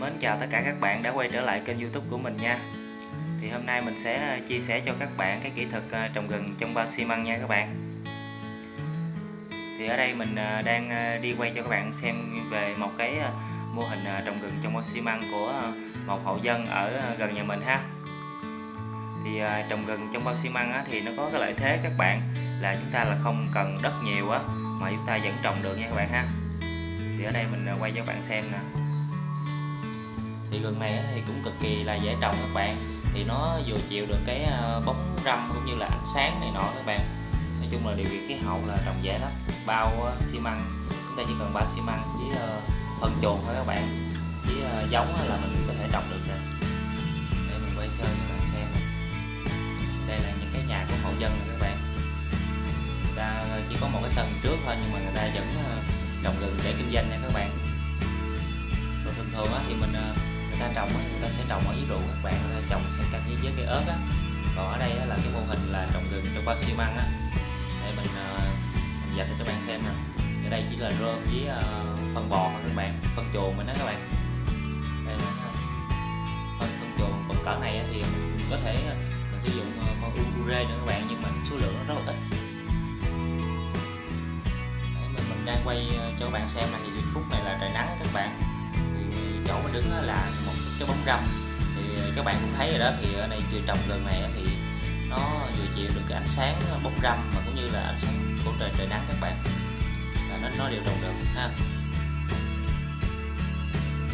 Mến chào tất cả các bạn đã quay trở lại kênh youtube của mình nha. Thì hôm nay mình sẽ ờ, chia sẻ cho các bạn cái kỹ thuật ờ, trồng gừng trong bao xi măng nha các bạn. Thì ở đây mình ờ, đang đi quay cho các bạn xem về một cái mô hình trồng gừng trong bao xi măng của một hộ dân ở gần nhà mình ha. Thì trồng gừng trong bao xi măng thì nó có cái lợi thế các bạn là chúng ta là không cần đất nhiều á, mà chúng ta vẫn trồng được nha các bạn ha. Thì ở đây mình quay cho các bạn xem nè thì gừng này thì cũng cực kỳ là dễ trồng các bạn. Thì nó vừa chịu được cái ờ, bóng râm cũng như là ánh sáng này nọ các bạn. Nói chung là điều kiện khí hậu là trồng dễ lắm. Bao ờ, xi măng, chúng ta chỉ cần bao xi măng với ờ, phân chuồng thôi các bạn. Với giống là mình có thể trồng được rồi đây mình quay sơ cho các bạn xem. Đây là những cái nhà của hộ dân này các bạn. Người ta chỉ có một cái sân trước thôi nhưng mà người ta vẫn trồng gừng để kinh doanh nha các bạn. Rồi thường thường thì mình ta trồng á, người ta sẽ trồng ở dưới ruộng các bạn ta trồng sẽ cạnh với với cây ớt á. Còn ở đây á, là cái mô hình là trồng gừng trong bao xi măng á. Để mình, à, mình dạch cho các bạn xem nè ở đây chỉ là rơm với à, phân bò thôi các bạn phân chuồng mình đó các bạn. Đây là phân phân chuồng. Phân cỡ này thì mình có thể mình sử dụng con ure nữa các bạn nhưng mà số lượng nó rất là ít. Đấy, mình, mình đang quay cho các bạn xem này thì khúc này là trời nắng các bạn chỗ mình đứng là một cái bóng râm. Thì các bạn cũng thấy rồi đó thì ở đây chưa trồng gần này thì nó vừa chịu được cái ánh sáng bóng râm mà cũng như là ánh sáng của trời trời nắng các bạn. Là nó nó đều trồng được ha.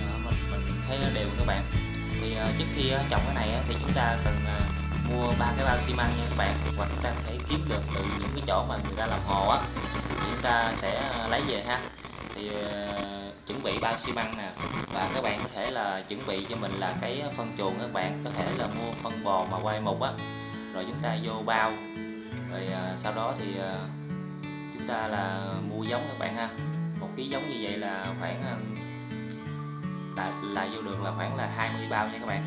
Đó, mình mình thấy nó đều các bạn. Thì ờ, trước khi ờ, trồng cái này thì chúng ta cần ờ, mua ba cái bao xi măng nha các bạn. Hoặc chúng ta có thể kiếm được từ những cái chỗ mà người ta làm hồ á chúng ta sẽ lấy về ha. Thì chuẩn bị bao xi măng nè. Và các bạn có thể là chuẩn bị cho mình là cái phân chuồng các bạn. Có thể là mua phân bò mà quay mục á. Rồi chúng ta vô bao. Rồi à, sau đó thì à, chúng ta là mua giống các bạn ha. Một ký giống như vậy là khoảng à, là, là vô đường là khoảng là 20 bao nha các bạn.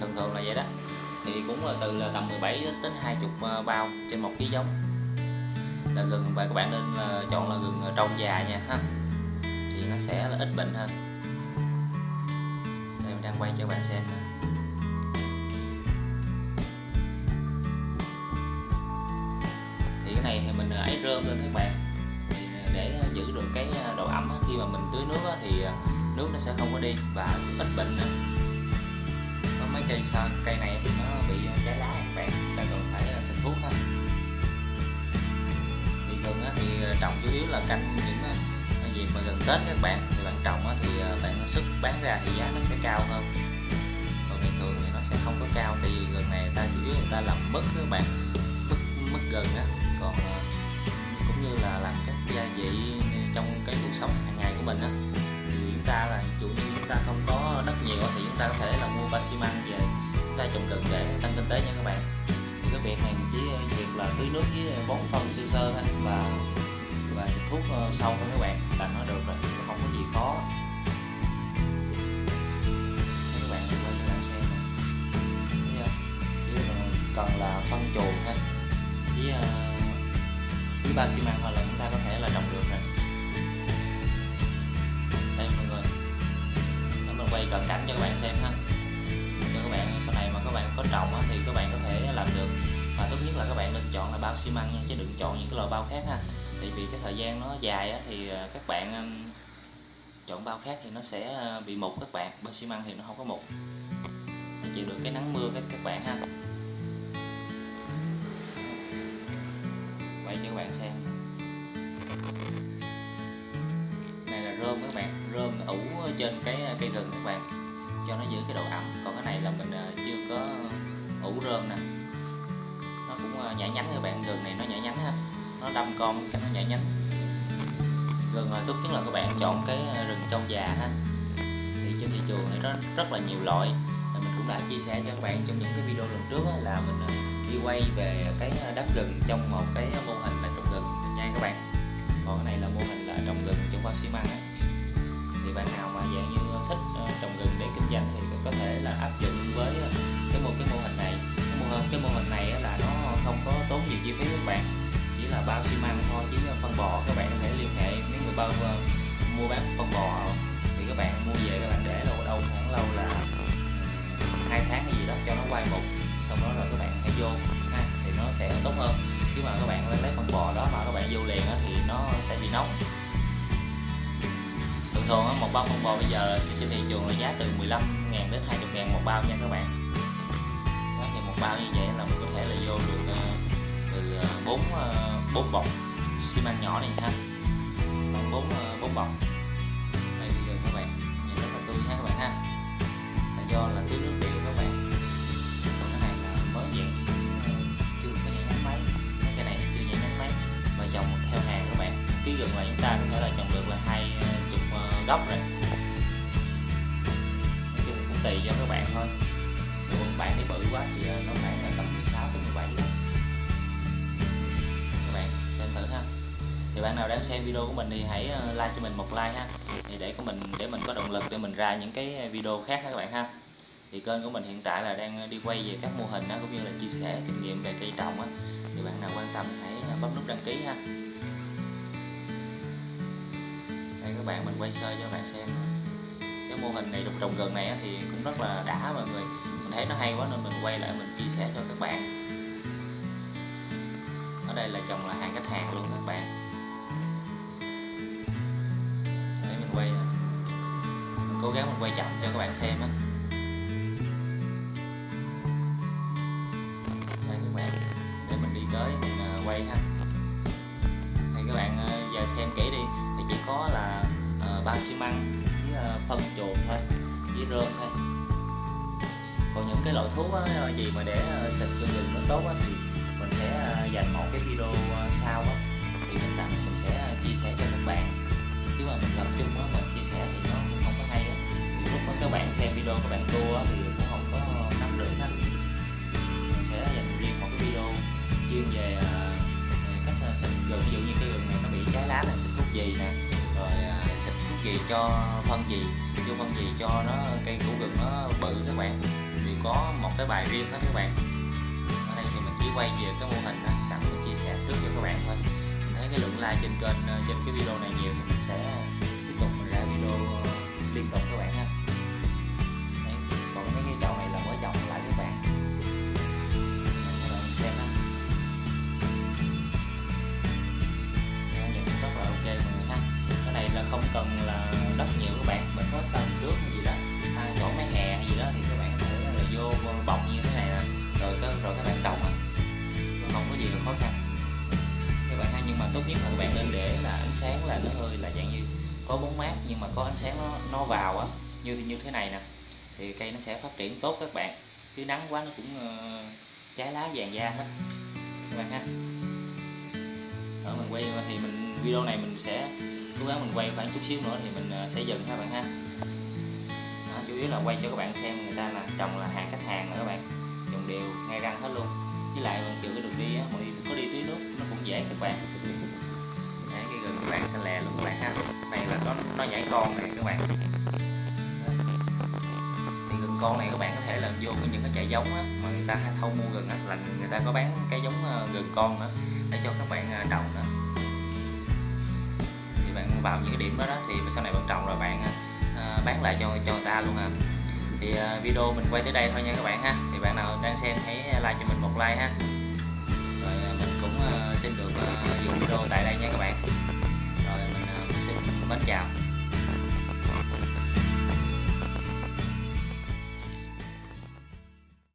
Thường thường là vậy đó. Thì cũng là từ là tầm 17 đến 20 à, bao trên một ký giống là gừng và các bạn nên là chọn là gừng ờ, trong già nha, ha. Thì nó sẽ là ít bệnh hơn. Đây, mình đang quay cho các bạn xem nè. Thì cái này thì mình ờ, ấy rơm lên các bạn. Để giữ được cái độ ẩm khi mà mình tưới nước thì nước nó sẽ không có đi và ít bệnh nữa. Có mấy cây sao cây này thì nó bị trái lá các bạn, ta cần phải xịt thuốc thôi gừng thì ờ, trồng chủ yếu là canh những ờ, cái gì mà gần Tết các bạn. Thì ờ, bạn trồng thì bạn xuất bán ra thì giá nó sẽ cao hơn. Còn bình thường thì nó sẽ không có cao tại vì gần này người ta chủ yếu người ta làm mứt các bạn, mứt mứt gần á. Còn cũng như là làm các gia vị trong cái cuộc sống hàng ngày của mình á, thì chúng ta là chủ như chúng ta không có đất nhiều thì chúng ta có thể là mua ba xi măng về, chúng ta trồng gần để tăng kinh tế nha các bạn biệt việc này chỉ ờ, việc là tưới nước với ờ, bón phân sơ sơ thôi và và xịt thuốc ờ, sâu thôi các bạn, là nó được rồi không có gì khó. Các bạn quay các bạn xem chỉ cần là phân chuồng thôi. Với với ba xi măng hoặc là chúng ta có thể là trồng được rồi. Đây mọi người. Để mình quay cận cảnh cho các bạn xem ha. Cho các bạn, sau này mà các bạn có trồng thì các bạn có thể làm được và tốt nhất là các bạn nên chọn là bao xi măng nha, chứ đừng chọn những cái loại bao khác ha. Tại vì cái thời gian nó dài thì ờ, các bạn chọn bao khác thì nó sẽ ờ, bị mục các bạn, bao xi măng thì nó không có mục nó chịu được cái nắng mưa các các bạn ha. Quay cho các bạn xem. Này là rơm các bạn, rơm ủ trên cái ờ, cây gừng các bạn, cho nó giữ cái độ ẩm. Còn cái này là mình chưa có ủ rơm nè nó cũng ờ, nhảy nhánh các bạn gừng này nó nhảy nhánh ha. Nó đâm con cái nó nhảy nhánh. Gừng là tốt nhất là các bạn chọn cái ờ, rừng trong già ha. Thì trên thị trường này nó rất là nhiều loại. Mình cũng đã chia sẻ cho các bạn trong những cái video lần trước là mình ờ, đi quay về cái đất gừng trong một cái mô hình là trồng gừng nha các bạn. Còn cái này là mô hình là trồng gừng trong bao xi măng á. Thì bạn nào mà dạng như là bao xi măng thôi. Chứ phân bò các bạn có thể liên hệ mấy người bao uh, mua bán phân bò thì các bạn mua về các bạn để lâu đâu khoảng lâu là hai tháng hay gì đó cho nó quay mục xong đó rồi các bạn hãy vô ha thì nó sẽ tốt hơn. Chứ mà các bạn lấy phân bò đó mà các bạn vô liền thì nó sẽ bị nóng. Thường thường một bao phân bò bây giờ trên thị trường là giá từ 15 ngàn đến 20 ngàn một bao nha các bạn. Đó, thì một bao như vậy là mình có thể là vô được ờ, bốn bọc. Xi măng nhỏ này ha. Bốn ờ, bốn bọc. Đây các bạn, nhìn rất là tươi ha các bạn ha. Là do là tưới nước đều các bạn. Còn cái này là mới vậy ờ, chưa có nhảy nhánh máy cái này chưa nhảy nhánh máy. Và trồng theo hàng các bạn. Ký gần là chúng ta có thể là trồng được là hai ờ, chục gốc rồi. Nói chung cũng tùy cho các bạn thôi. Nếu bạn thì bự quá thì nó khoảng là tầm 16 tới 17 gốc thì bạn nào đang xem video của mình thì hãy ờ, like cho mình một like ha. Thì để của mình để mình có động lực để mình ra những cái ờ, video khác các bạn ha. Thì kênh của mình hiện tại là đang ờ, đi quay về các mô hình đó, cũng như là chia sẻ kinh nghiệm về cây trồng á. Thì bạn nào quan tâm hãy bấm nút đăng ký ha. Đây các bạn mình quay sơ cho các bạn xem. Cái mô hình này trồng trồng gần này thì cũng rất là đã mọi người. Mình thấy nó hay quá nên mình quay lại mình chia sẻ cho các bạn. Ở đây là trồng là hàng khách hàng luôn các bạn. Quay mình cố gắng mình quay chậm cho các bạn xem á. Đây các bạn. Để mình đi tới mình à, quay ha. Thì các bạn à, giờ xem kỹ đi. Thì chỉ có là à, uh, bao xi măng với uh, phân chuồng thôi với rơm thôi. Còn những cái loại thuốc á, gì mà để xịt cho rừng nó tốt á, thì mình sẽ dành một cái video sau á, thì mình tặng mình sẽ chia sẻ cho các bạn chứ mà mình tập trung á, mình chia sẻ thì nó cũng không có hay á. Nhiều lúc đó các bạn xem video các bạn tua thì cũng không có nắm được hết mình sẽ dành riêng một cái video chuyên về à, cách à, xịt. Gừng ví dụ như cái gừng này nó bị trái lá này, xịt thuốc gì nè, rồi à, xịt thuốc gì cho phân gì, vô phân gì cho nó, cây củ gừng nó bự các bạn. Thì có một cái bài riêng đó các bạn. Ở đây thì mình chỉ quay về cái mô hình đó sẵn mình chia sẻ trước cho các bạn thôi. Mình thấy cái lượng like trên kênh trên cái video này nhiều. mình sẽ tiếp tục mình ra video ờ, liên tục các bạn ha. Đấy. còn mấy cái chậu này là mới trồng lại các bạn. Các bạn xem ha. Nhìn rất là ok mọi người ha. Cái này là không cần là đất nhiều các bạn, mình có tầng trước gì đó hai chỗ mấy hè hay gì đó thì các bạn có thể là vô bọc như thế này nè. Rồi rồi các bạn trồng không có gì là khó khăn. Các bạn ha, nhưng mà tốt nhất là các bạn nên để là ánh sáng có bóng mát nhưng mà có ánh sáng nó nó vào á như như thế này nè thì cây nó sẽ phát triển tốt các bạn. Chứ nắng quá nó cũng ờ, uh, trái lá vàng da hết. Các bạn ha. Ở mình quay thì mình video này mình sẽ cố gắng mình quay khoảng chút xíu nữa thì mình uh, sẽ dừng các bạn ha. Đó, chủ yếu là quay cho các bạn xem người ta là trồng là hàng khách hàng rồi các bạn. Trồng đều ngay răng hết luôn. Với lại mình chịu cái đường đi á mọi người có đi tưới nước nó cũng dễ các bạn các bạn sẽ lè luôn các bạn ha. Này là có nó nhảy con này các bạn. Thì gừng con này các bạn có thể là vô những cái chợ giống á mà người ta hay thâu mua gừng á là người ta có bán cái giống ờ, gừng con nữa để cho các bạn ờ, trồng nữa. Thì bạn vào những cái điểm đó, đó thì sau này bạn trồng rồi bạn ờ, bán lại cho cho người ta luôn à. Thì video mình quay tới đây thôi nha các bạn ha. Thì bạn nào đang xem hãy like cho mình một like ha. Rồi mình cũng xin được dừng dùng video tại đây nha các bạn mến chào.